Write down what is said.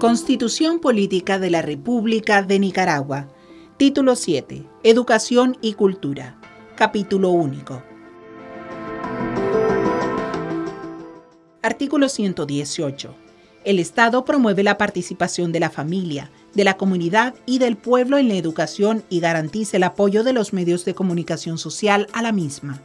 Constitución Política de la República de Nicaragua. Título 7. Educación y Cultura. Capítulo único. Artículo 118. El Estado promueve la participación de la familia, de la comunidad y del pueblo en la educación y garantiza el apoyo de los medios de comunicación social a la misma.